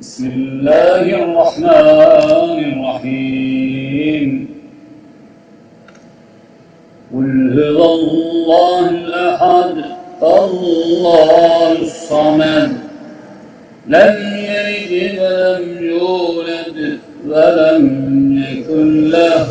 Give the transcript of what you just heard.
بسم الله الرحمن الرحيم. قل هو الله الأحد الله الصمد لم يلد ولم يولد ولم يكن له